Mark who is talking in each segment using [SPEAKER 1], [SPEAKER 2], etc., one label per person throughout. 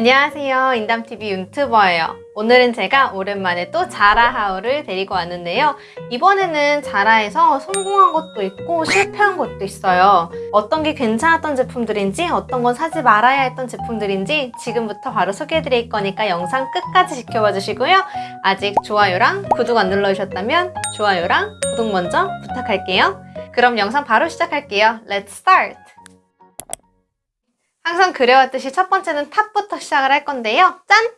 [SPEAKER 1] 안녕하세요. 인담TV 유튜버예요. 오늘은 제가 오랜만에 또 자라 하울을 데리고 왔는데요. 이번에는 자라에서 성공한 것도 있고 실패한 것도 있어요. 어떤 게 괜찮았던 제품들인지 어떤 건 사지 말아야 했던 제품들인지 지금부터 바로 소개해드릴 거니까 영상 끝까지 지켜봐 주시고요. 아직 좋아요랑 구독 안 눌러주셨다면 좋아요랑 구독 먼저 부탁할게요. 그럼 영상 바로 시작할게요. Let's start! 항상 그려왔듯이 첫 번째는 top부터 시작을 할 건데요. 짠!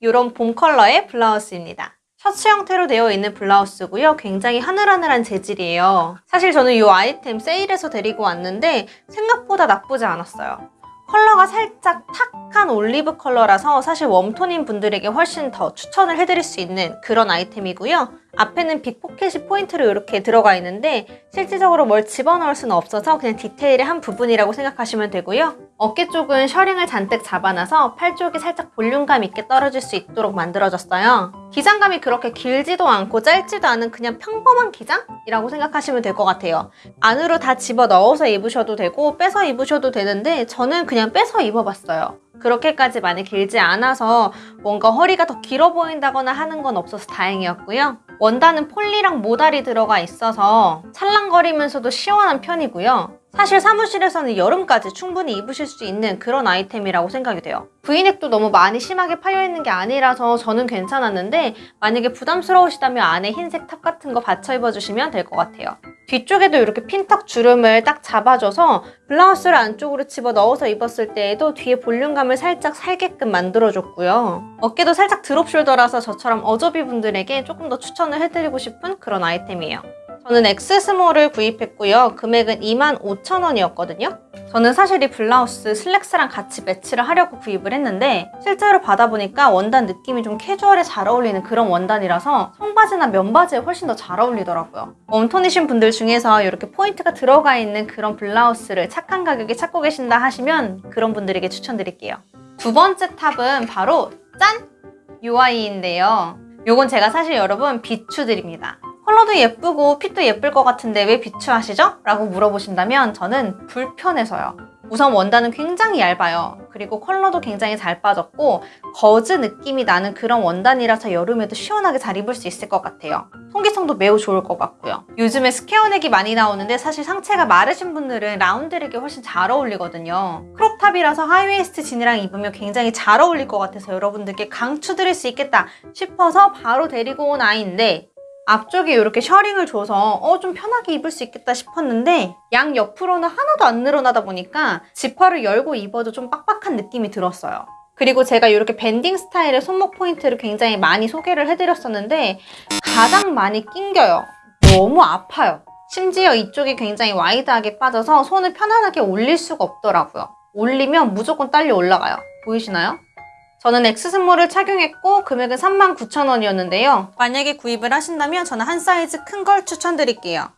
[SPEAKER 1] 이런 봄 컬러의 블라우스입니다. 셔츠 형태로 되어 있는 블라우스고요. 굉장히 하늘하늘한 재질이에요. 사실 저는 이 아이템 세일해서 데리고 왔는데 생각보다 나쁘지 않았어요. 컬러가 살짝 탁한 올리브 컬러라서 사실 warm tone인 분들에게 훨씬 더 추천을 해드릴 수 있는 그런 아이템이고요. 앞에는 big 포켓이 포인트로 이렇게 들어가 있는데 실질적으로 뭘 집어넣을 수는 없어서 그냥 디테일의 한 부분이라고 생각하시면 되고요. 어깨 쪽은 셔링을 잔뜩 잡아놔서 팔 쪽이 살짝 볼륨감 있게 떨어질 수 있도록 만들어졌어요. 기장감이 그렇게 길지도 않고 짧지도 않은 그냥 평범한 기장이라고 생각하시면 될 것 같아요. 안으로 다 집어 넣어서 입으셔도 되고 빼서 입으셔도 되는데 저는 그냥 빼서 입어봤어요. 그렇게까지 많이 길지 않아서 뭔가 허리가 더 길어 보인다거나 하는 건 없어서 다행이었고요. 원단은 poly랑 modal이 들어가 있어서 찰랑거리면서도 시원한 편이고요. 사실 사무실에서는 여름까지 충분히 입으실 수 있는 그런 아이템이라고 생각이 돼요. 브이넥도 너무 많이 심하게 파여있는 게 아니라서 저는 괜찮았는데 만약에 부담스러우시다면 안에 흰색 top 같은 거 받쳐 입어주시면 될 것 같아요. 뒤쪽에도 이렇게 핀턱 주름을 딱 잡아줘서 블라우스를 안쪽으로 집어 넣어서 입었을 때에도 뒤에 볼륨감을 살짝 살게끔 만들어줬고요. 어깨도 살짝 drop shoulder라서 저처럼 어좁이 분들에게 조금 더 추천을 해드리고 싶은 그런 아이템이에요. 저는 엑스스몰을 구입했고요. 금액은 25,000원이었거든요. 저는 사실 이 블라우스 슬랙스랑 같이 매치를 하려고 구입을 했는데 실제로 받아보니까 원단 느낌이 좀 캐주얼에 잘 어울리는 그런 원단이라서 청바지나 면바지에 훨씬 더 잘 어울리더라고요. warm tone이신 분들 중에서 이렇게 포인트가 들어가 있는 그런 블라우스를 착한 가격에 찾고 계신다 하시면 그런 분들에게 추천드릴게요. 두 번째 top은 바로 짠! 요 아이인데요. 요건 제가 사실 여러분 비추드립니다. 컬러도 예쁘고 fit도 예쁠 것 같은데 왜 비추하시죠? 라고 물어보신다면 저는 불편해서요. 우선 원단은 굉장히 얇아요. 그리고 컬러도 굉장히 잘 빠졌고 거즈 느낌이 나는 그런 원단이라서 여름에도 시원하게 잘 입을 수 있을 것 같아요. 통기성도 매우 좋을 것 같고요. 요즘에 square neck이 많이 나오는데 사실 상체가 마르신 분들은 round neck이 훨씬 잘 어울리거든요. 크롭탑이라서 하이웨이스트 진이랑 입으면 굉장히 잘 어울릴 것 같아서 여러분들께 강추드릴 수 있겠다 싶어서 바로 데리고 온 아이인데 앞쪽에 이렇게 셔링을 줘서 어 좀 편하게 입을 수 있겠다 싶었는데 양 옆으로는 하나도 안 늘어나다 보니까 지퍼를 열고 입어도 좀 빡빡한 느낌이 들었어요. 그리고 제가 이렇게 banding 스타일의 손목 포인트를 굉장히 많이 소개를 해드렸었는데 가장 많이 낑겨요. 너무 아파요. 심지어 이쪽이 굉장히 wide하게 빠져서 손을 편안하게 올릴 수가 없더라고요. 올리면 무조건 딸려 올라가요. 보이시나요? 저는 엑스스몰을 착용했고 금액은 39,000원이었는데요. 만약에 구입을 하신다면 저는 한 사이즈 큰 걸 추천드릴게요.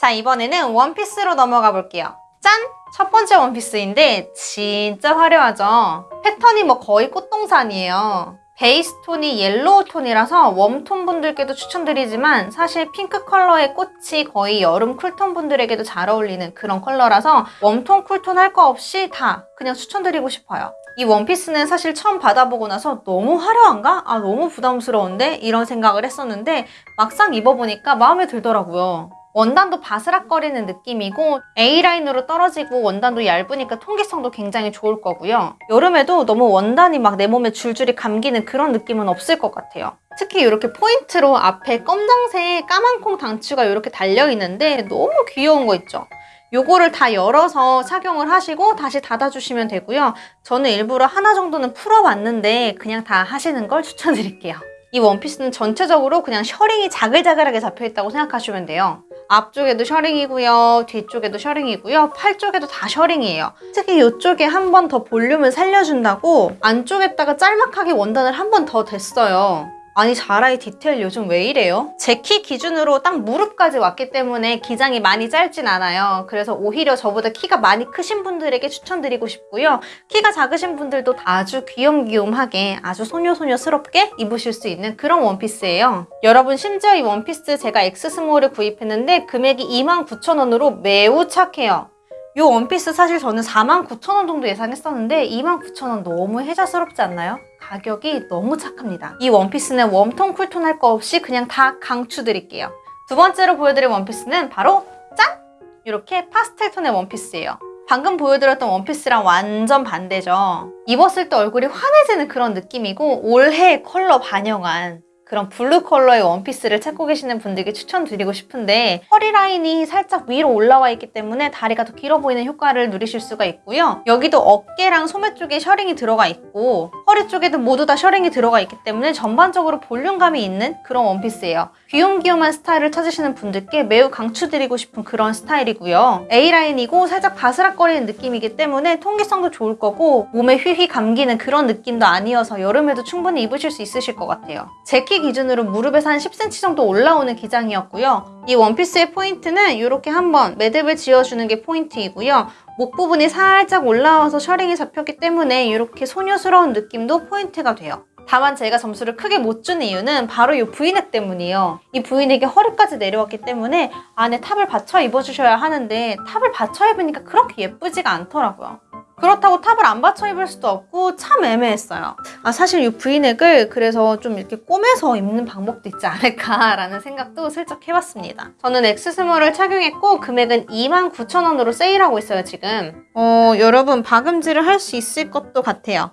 [SPEAKER 1] 자 이번에는 원피스로 넘어가 볼게요. 짠! 첫 번째 원피스인데 진짜 화려하죠? 패턴이 뭐 거의 꽃동산이에요. 베이스 톤이 yellow tone이라서 warm tone 분들께도 추천드리지만 사실 핑크 컬러의 꽃이 거의 여름 cool tone 분들에게도 잘 어울리는 그런 컬러라서 warm tone, cool tone 할 거 없이 다 그냥 추천드리고 싶어요. 이 원피스는 사실 처음 받아보고 나서 너무 화려한가? 아 너무 부담스러운데? 이런 생각을 했었는데 막상 입어보니까 마음에 들더라고요. 원단도 바스락거리는 느낌이고 A라인으로 떨어지고 원단도 얇으니까 통기성도 굉장히 좋을 거고요. 여름에도 너무 원단이 막 내 몸에 줄줄이 감기는 그런 느낌은 없을 것 같아요. 특히 이렇게 포인트로 앞에 검정색 까만 콩 단추가 이렇게 달려있는데 너무 귀여운 거 있죠? 요거를 다 열어서 착용을 하시고 다시 닫아주시면 되고요. 저는 일부러 하나 정도는 풀어봤는데 그냥 다 하시는 걸 추천드릴게요. 이 원피스는 전체적으로 그냥 셔링이 자글자글하게 잡혀있다고 생각하시면 돼요. 앞쪽에도 셔링이고요. 뒤쪽에도 셔링이고요. 팔 쪽에도 다 셔링이에요. 특히 이쪽에 한 번 더 볼륨을 살려준다고 안쪽에다가 짤막하게 원단을 한 번 더 댔어요. 아니 자라의 디테일 요즘 왜 이래요? 제 키 기준으로 딱 무릎까지 왔기 때문에 기장이 많이 짧진 않아요. 그래서 오히려 저보다 키가 많이 크신 분들에게 추천드리고 싶고요. 키가 작으신 분들도 아주 귀염귀염하게 아주 소녀소녀스럽게 입으실 수 있는 그런 원피스예요. 여러분 심지어 이 원피스 제가 X small을 구입했는데 금액이 29,000원으로 매우 착해요. 이 원피스 사실 저는 49,000원 정도 예상했었는데 29,000원 너무 혜자스럽지 않나요? 가격이 너무 착합니다. 이 원피스는 웜톤, 쿨톤 할 거 없이 그냥 다 강추 드릴게요. 두 번째로 보여드릴 원피스는 바로 짠! 이렇게 파스텔 톤의 원피스예요. 방금 보여드렸던 원피스랑 완전 반대죠. 입었을 때 얼굴이 환해지는 그런 느낌이고 올해 컬러 반영한 그런 블루 컬러의 원피스를 찾고 계시는 분들께 추천드리고 싶은데 허리 라인이 살짝 위로 올라와 있기 때문에 다리가 더 길어 보이는 효과를 누리실 수가 있고요. 여기도 어깨랑 소매 쪽에 셔링이 들어가 있고 허리 쪽에도 모두 다 셔링이 들어가 있기 때문에 전반적으로 볼륨감이 있는 그런 원피스예요. 귀염귀염한 스타일을 찾으시는 분들께 매우 강추드리고 싶은 그런 스타일이고요. A라인이고 살짝 바스락거리는 느낌이기 때문에 통기성도 좋을 거고 몸에 휘휘 감기는 그런 느낌도 아니어서 여름에도 충분히 입으실 수 있으실 것 같아요. 제키 기준으로 무릎에서 한 10cm 정도 올라오는 기장이었고요. 이 원피스의 포인트는 이렇게 한번 매듭을 지어주는 게 포인트이고요. 목 부분이 살짝 올라와서 셔링이 잡혔기 때문에 이렇게 소녀스러운 느낌도 포인트가 돼요. 다만 제가 점수를 크게 못 준 이유는 바로 이 브이넥 때문이에요. 이 브이넥이 허리까지 내려왔기 때문에 안에 탑을 받쳐 입어주셔야 하는데 탑을 받쳐 입으니까 그렇게 예쁘지가 않더라고요. 그렇다고 탑을 안 받쳐 입을 수도 없고 참 애매했어요. 아 사실 이 브이넥을 그래서 좀 이렇게 꼬매서 입는 방법도 있지 않을까라는 생각도 슬쩍 해봤습니다. 저는 X small을 착용했고 금액은 29,000원으로 세일하고 있어요 지금. 어 여러분 박음질을 할 수 있을 것도 같아요.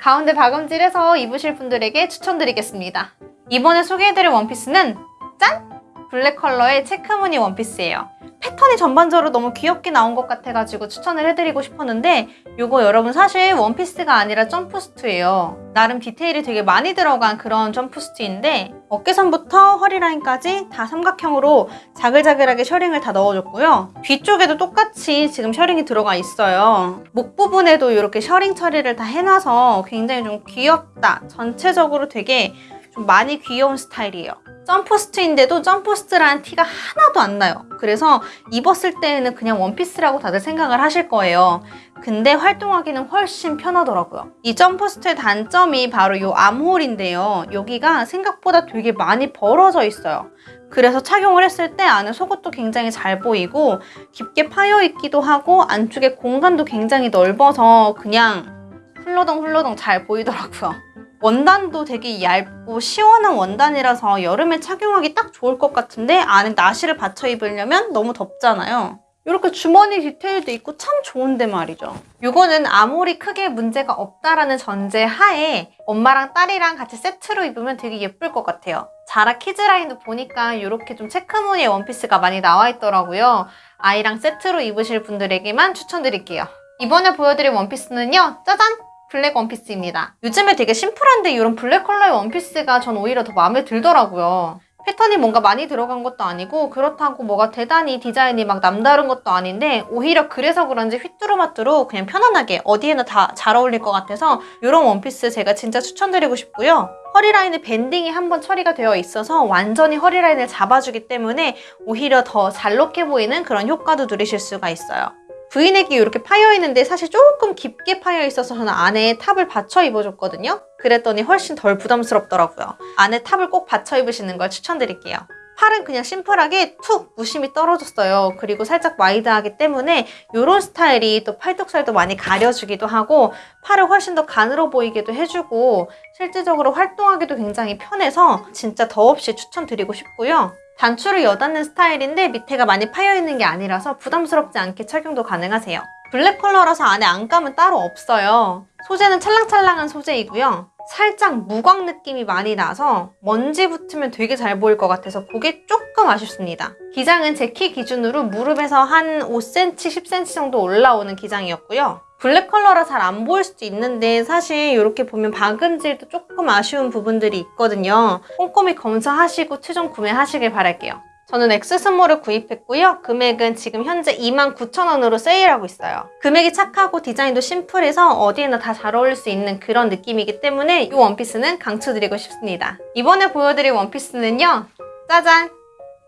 [SPEAKER 1] 가운데 박음질해서 입으실 분들에게 추천드리겠습니다. 이번에 소개해드릴 원피스는 짠! 블랙 컬러의 체크무늬 원피스예요. 패턴이 전반적으로 너무 귀엽게 나온 것 같아가지고 추천을 해드리고 싶었는데 이거 여러분 사실 원피스가 아니라 jumpsuit예요. 나름 디테일이 되게 많이 들어간 그런 jumpsuit인데 어깨선부터 허리라인까지 다 삼각형으로 자글자글하게 셔링을 다 넣어줬고요. 뒤쪽에도 똑같이 지금 셔링이 들어가 있어요. 목 부분에도 이렇게 셔링 처리를 다 해놔서 굉장히 좀 귀엽다. 전체적으로 되게 좀 많이 귀여운 스타일이에요. jumpsuit인데도 jumpsuit라는 티가 하나도 안 나요. 그래서 입었을 때에는 그냥 원피스라고 다들 생각을 하실 거예요. 근데 활동하기는 훨씬 편하더라고요. 이 jumpsuit의 단점이 바로 이 암홀인데요. 여기가 생각보다 되게 많이 벌어져 있어요. 그래서 착용을 했을 때 안에 속옷도 굉장히 잘 보이고 깊게 파여 있기도 하고 안쪽에 공간도 굉장히 넓어서 그냥 훌러덩 훌러덩 잘 보이더라고요. 원단도 되게 얇고 시원한 원단이라서 여름에 착용하기 딱 좋을 것 같은데 안에 나시를 받쳐 입으려면 너무 덥잖아요. 이렇게 주머니 디테일도 있고 참 좋은데 말이죠. 이거는 암홀이 크게 문제가 없다라는 전제 하에 엄마랑 딸이랑 같이 세트로 입으면 되게 예쁠 것 같아요. 자라 키즈라인도 보니까 이렇게 좀 체크무늬의 원피스가 많이 나와 있더라고요. 아이랑 세트로 입으실 분들에게만 추천드릴게요. 이번에 보여드릴 원피스는요. 짜잔! 블랙 원피스입니다. 요즘에 되게 심플한데 이런 블랙 컬러의 원피스가 전 오히려 더 마음에 들더라고요. 패턴이 뭔가 많이 들어간 것도 아니고 그렇다고 뭐가 대단히 디자인이 막 남다른 것도 아닌데 오히려 그래서 그런지 휘뚜루마뚜루 그냥 편안하게 어디에나 다 잘 어울릴 것 같아서 이런 원피스 제가 진짜 추천드리고 싶고요. 허리라인에 밴딩이 한번 처리가 되어 있어서 완전히 허리라인을 잡아주기 때문에 오히려 더 잘록해 보이는 그런 효과도 누리실 수가 있어요. 브이넥이 이렇게 파여 있는데 사실 조금 깊게 파여 있어서 저는 안에 탑을 받쳐 입어줬거든요. 그랬더니 훨씬 덜 부담스럽더라고요. 안에 탑을 꼭 받쳐 입으시는 걸 추천드릴게요. 팔은 그냥 심플하게 툭 무심히 떨어졌어요. 그리고 살짝 와이드하기 때문에 이런 스타일이 또 팔뚝살도 많이 가려주기도 하고 팔을 훨씬 더 가늘어 보이기도 해주고 실질적으로 활동하기도 굉장히 편해서 진짜 더없이 추천드리고 싶고요. 단추를 여닫는 스타일인데 밑에가 많이 파여있는 게 아니라서 부담스럽지 않게 착용도 가능하세요. 블랙 컬러라서 안에 안감은 따로 없어요. 소재는 찰랑찰랑한 소재이고요. 살짝 무광 느낌이 많이 나서 먼지 붙으면 되게 잘 보일 것 같아서 그게 조금 아쉽습니다. 기장은 제 키 기준으로 무릎에서 한 5cm, 10cm 정도 올라오는 기장이었고요. 블랙 컬러라 잘 안 보일 수도 있는데 사실 이렇게 보면 박음질도 조금 아쉬운 부분들이 있거든요. 꼼꼼히 검사하시고 최종 구매하시길 바랄게요. 저는 X small을 구입했고요. 금액은 지금 현재 29,000원으로 세일하고 있어요. 금액이 착하고 디자인도 심플해서 어디에나 다 잘 어울릴 수 있는 그런 느낌이기 때문에 이 원피스는 강추드리고 싶습니다. 이번에 보여드릴 원피스는요. 짜잔!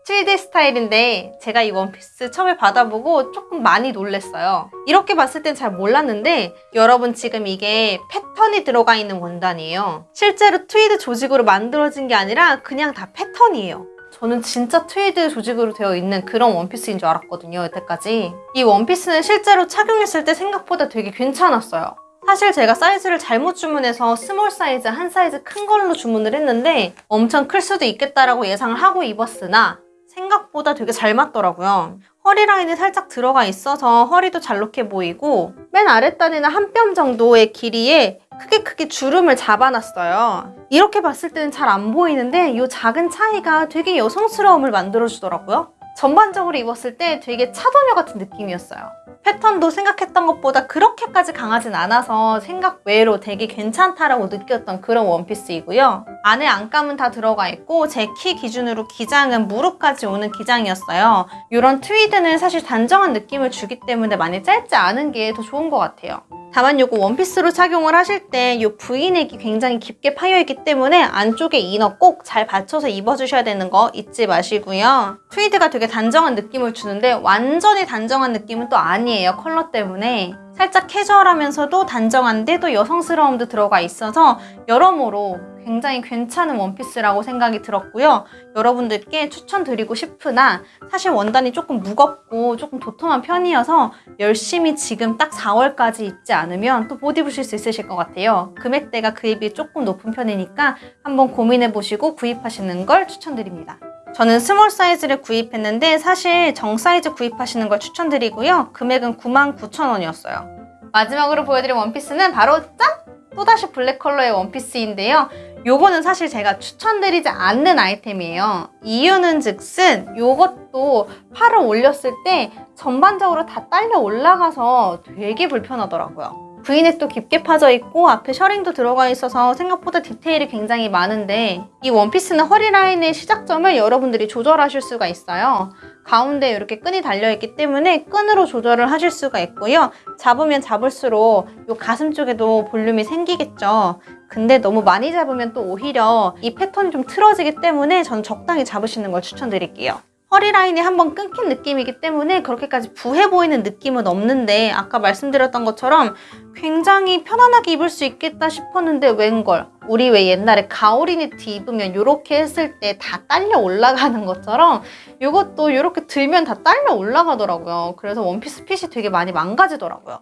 [SPEAKER 1] 트위드 스타일인데 제가 이 원피스 처음에 받아보고 조금 많이 놀랬어요. 이렇게 봤을 땐 잘 몰랐는데 여러분 지금 이게 패턴이 들어가 있는 원단이에요. 실제로 트위드 조직으로 만들어진 게 아니라 그냥 다 패턴이에요. 저는 진짜 트위드 조직으로 되어 있는 그런 원피스인 줄 알았거든요, 여태까지. 이 원피스는 실제로 착용했을 때 생각보다 되게 괜찮았어요. 사실 제가 사이즈를 잘못 주문해서 small 사이즈 한 사이즈 큰 걸로 주문을 했는데 엄청 클 수도 있겠다라고 예상을 하고 입었으나 생각보다 되게 잘 맞더라고요. 허리 라인이 살짝 들어가 있어서 허리도 잘록해 보이고 맨 아랫단에는 한 뼘 정도의 길이에 크게 크게 주름을 잡아놨어요. 이렇게 봤을 때는 잘 안 보이는데 이 작은 차이가 되게 여성스러움을 만들어주더라고요. 전반적으로 입었을 때 되게 차도녀 같은 느낌이었어요. 패턴도 생각했던 것보다 그렇게까지 강하진 않아서 생각 외로 되게 괜찮다라고 느꼈던 그런 원피스이고요. 안에 안감은 다 들어가 있고 제 키 기준으로 기장은 무릎까지 오는 기장이었어요. 이런 트위드는 사실 단정한 느낌을 주기 때문에 많이 짧지 않은 게 더 좋은 것 같아요. 다만 이거 원피스로 착용을 하실 때이 V넥이 굉장히 깊게 파여있기 때문에 안쪽에 inner 꼭 잘 받쳐서 입어주셔야 되는 거 잊지 마시고요. 트위드가 되게 단정한 느낌을 주는데 완전히 단정한 느낌은 또 아니에요. 컬러 때문에. 살짝 캐주얼하면서도 단정한데 또 여성스러움도 들어가 있어서 여러모로 굉장히 괜찮은 원피스라고 생각이 들었고요. 여러분들께 추천드리고 싶으나 사실 원단이 조금 무겁고 조금 도톰한 편이어서 열심히 지금 딱 4월까지 입지 않으면 또 못 입으실 수 있으실 것 같아요. 금액대가 그에 비해 조금 높은 편이니까 한번 고민해보시고 구입하시는 걸 추천드립니다. 저는 small 사이즈를 구입했는데 사실 정 사이즈 구입하시는 걸 추천드리고요. 금액은 99,000원이었어요. 마지막으로 보여드릴 원피스는 바로 짠! 또다시 블랙 컬러의 원피스인데요. 요거는 사실 제가 추천드리지 않는 아이템이에요. 이유는 즉슨 요것도 팔을 올렸을 때 전반적으로 다 딸려 올라가서 되게 불편하더라고요. V넥도 깊게 파져 있고 앞에 셔링도 들어가 있어서 생각보다 디테일이 굉장히 많은데 이 원피스는 허리 라인의 시작점을 여러분들이 조절하실 수가 있어요. 가운데 이렇게 끈이 달려있기 때문에 끈으로 조절을 하실 수가 있고요. 잡으면 잡을수록 이 가슴 쪽에도 볼륨이 생기겠죠. 근데 너무 많이 잡으면 또 오히려 이 패턴이 좀 틀어지기 때문에 저는 적당히 잡으시는 걸 추천드릴게요. 허리 라인이 한번 끊긴 느낌이기 때문에 그렇게까지 부해 보이는 느낌은 없는데 아까 말씀드렸던 것처럼 굉장히 편안하게 입을 수 있겠다 싶었는데 웬걸? 우리 왜 옛날에 가오리 니트 입으면 이렇게 했을 때 다 딸려 올라가는 것처럼 이것도 이렇게 들면 다 딸려 올라가더라고요. 그래서 원피스 fit이 되게 많이 망가지더라고요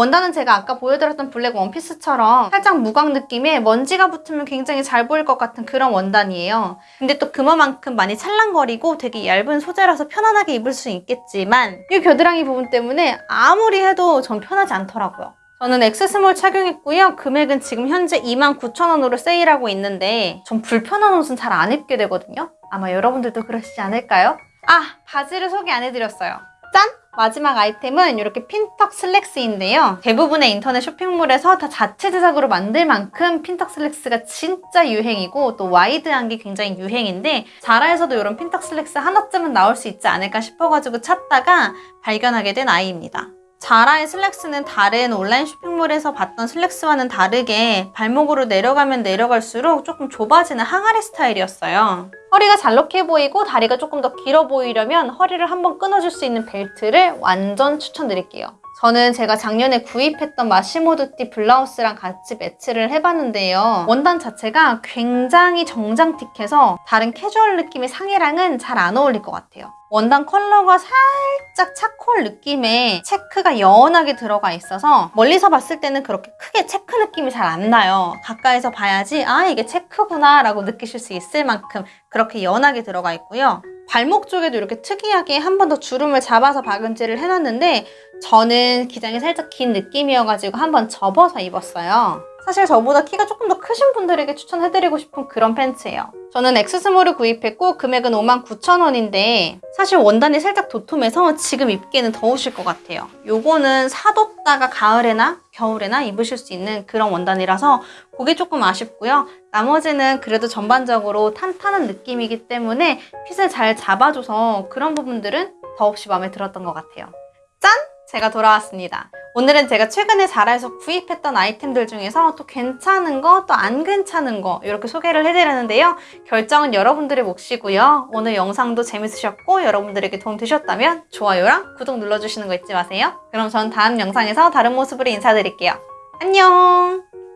[SPEAKER 1] 원단은 제가 아까 보여드렸던 블랙 원피스처럼 살짝 무광 느낌의 먼지가 붙으면 굉장히 잘 보일 것 같은 그런 원단이에요. 근데 또 그만큼 많이 찰랑거리고 되게 얇은 소재라서 편안하게 입을 수 있겠지만 이 겨드랑이 부분 때문에 아무리 해도 전 편하지 않더라고요. 저는 X small 착용했고요. 금액은 지금 현재 29,000원으로 세일하고 있는데 전 불편한 옷은 잘 안 입게 되거든요. 아마 여러분들도 그러시지 않을까요? 아! 바지를 소개 안 해드렸어요. 짠! 마지막 아이템은 이렇게 핀턱 슬랙스인데요. 대부분의 인터넷 쇼핑몰에서 다 자체 제작으로 만들 만큼 핀턱 슬랙스가 진짜 유행이고 또 와이드한 게 굉장히 유행인데 자라에서도 이런 핀턱 슬랙스 하나쯤은 나올 수 있지 않을까 싶어가지고 찾다가 발견하게 된 아이입니다. 자라의 슬랙스는 다른 온라인 쇼핑몰에서 봤던 슬랙스와는 다르게 발목으로 내려가면 내려갈수록 조금 좁아지는 항아리 스타일이었어요. 허리가 잘록해 보이고 다리가 조금 더 길어 보이려면 허리를 한번 끊어줄 수 있는 벨트를 완전 추천드릴게요. 저는 제가 작년에 구입했던 Massimo Dutti 블라우스랑 같이 매치를 해봤는데요. 원단 자체가 굉장히 정장틱해서 다른 캐주얼 느낌의 상의랑은 잘 안 어울릴 것 같아요. 원단 컬러가 살짝 charcoal 느낌의 체크가 연하게 들어가 있어서 멀리서 봤을 때는 그렇게 크게 체크 느낌이 잘 안 나요. 가까이서 봐야지 아 이게 체크구나 라고 느끼실 수 있을 만큼 그렇게 연하게 들어가 있고요. 발목 쪽에도 이렇게 특이하게 한 번 더 주름을 잡아서 박음질을 해놨는데 저는 기장이 살짝 긴 느낌이어가지고 한 번 접어서 입었어요. 사실 저보다 키가 조금 더 크신 분들에게 추천해드리고 싶은 그런 팬츠예요. 저는 X small을 구입했고 금액은 59,000원인데 사실 원단이 살짝 도톰해서 지금 입기에는 더우실 것 같아요. 요거는 사뒀다가 가을에나 겨울에나 입으실 수 있는 그런 원단이라서 그게 조금 아쉽고요. 나머지는 그래도 전반적으로 탄탄한 느낌이기 때문에 핏을 잘 잡아줘서 그런 부분들은 더없이 마음에 들었던 것 같아요. 짠! 제가 돌아왔습니다. 오늘은 제가 최근에 자라에서 구입했던 아이템들 중에서 또 괜찮은 거, 또 안 괜찮은 거 이렇게 소개를 해드렸는데요. 결정은 여러분들의 몫이고요. 오늘 영상도 재밌으셨고 여러분들에게 도움 되셨다면 좋아요랑 구독 눌러주시는 거 잊지 마세요. 그럼 전 다음 영상에서 다른 모습으로 인사드릴게요. 안녕!